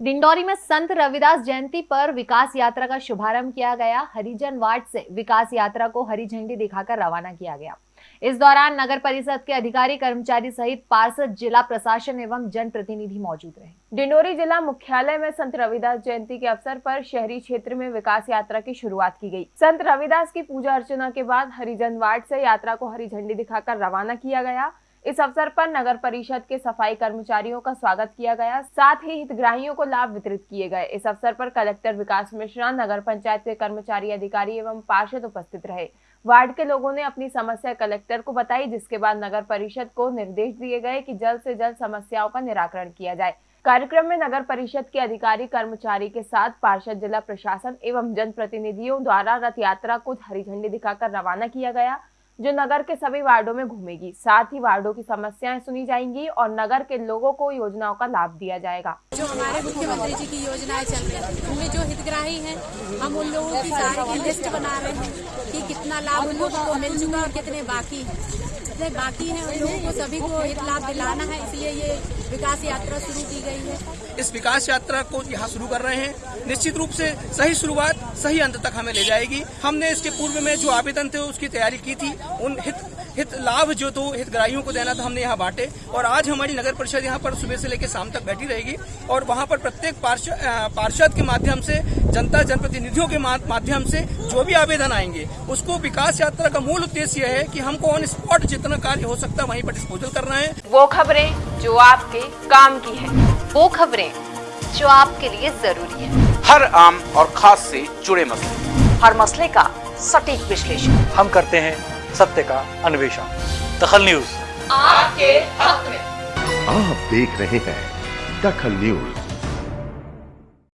डिंडौरी में संत रविदास जयंती पर विकास यात्रा का शुभारंभ किया गया। हरिजन वार्ड से विकास यात्रा को हरी झंडी दिखाकर रवाना किया गया। इस दौरान नगर परिषद के अधिकारी, कर्मचारी सहित पार्षद, जिला प्रशासन एवं जनप्रतिनिधि मौजूद रहे। डिंडोरी जिला मुख्यालय में संत रविदास जयंती के अवसर पर शहरी क्षेत्र में विकास यात्रा की शुरुआत की गई। संत रविदास की पूजा अर्चना के बाद हरिजन वार्ड से यात्रा को हरी झंडी दिखाकर रवाना किया गया। इस अवसर पर नगर परिषद के सफ़ाई कर्मचारियों का स्वागत किया गया। साथ ही हितग्राहियों को लाभ वितरित किए गए। इस अवसर पर कलेक्टर विकास मिश्रा, नगर पंचायत के कर्मचारी अधिकारी एवं पार्षद उपस्थित रहे। वार्ड के लोगों ने अपनी समस्या कलेक्टर को बताई, जिसके बाद नगर परिषद को निर्देश दिए गए कि जल्द से जल्द समस्याओं का निराकरण किया जाए। कार्यक्रम में नगर परिषद के अधिकारी, कर्मचारी के साथ पार्षद, जिला प्रशासन एवं जनप्रतिनिधियों द्वारा रथ यात्रा को हरी झंडी दिखाकर रवाना किया गया। जो नगर के सभी वार्डो में घूमेगी। साथ ही वार्डो की समस्याएँ सुनी जाएँगी और नगर के लोगों को योजनाओं का लाभ दिया जाएगा। जो हमारे मुख्यमंत्री जी की योजनाएँ चल रही हैं, उनमें जो हितग्राही हैं, हम उन लोगों की सारी लिस्ट बना रहे हैं कि कितना लाभ उन लोगों को मिल चुका और कितने बाकी हैं। जितने बाकी हैं, उन लोगों को सभी को हित लाभ दिलाना है, इसलिए ये विकास यात्रा शुरू की गई है। इस विकास यात्रा को यहाँ शुरू कर रहे हैं। निश्चित रूप से सही शुरुआत, सही अंत तक हमें ले जाएगी। हमने इसके पूर्व में जो आवेदन थे, उसकी तैयारी की थी। उन हित हित लाभ जो तो हितग्राहियों को देना था, हमने यहाँ बांटे। और आज हमारी नगर परिषद यहाँ पर सुबह से लेकर शाम तक बैठी रहेगी। और वहाँ पर प्रत्येक पार्षद के माध्यम से जनता जनप्रतिनिधियों के माध्यम से जो भी आवेदन आएँगे उसको विकास यात्रा का मूल उद्देश्य यह है कि हमको ऑन स्पॉट जितना कार्य हो सकता है वहीं पर डिस्पोजल करना है। वो खबरें जो आपके काम की है वो खबरें जो आपके लिए ज़रूरी है। हर आम और खास से जुड़े मसले। हर मसले का सटीक विश्लेषण। हम करते हैं सत्य का अन्वेषण। दखल न्यूज़। आपके हक में। आप देख रहे हैं दखल न्यूज़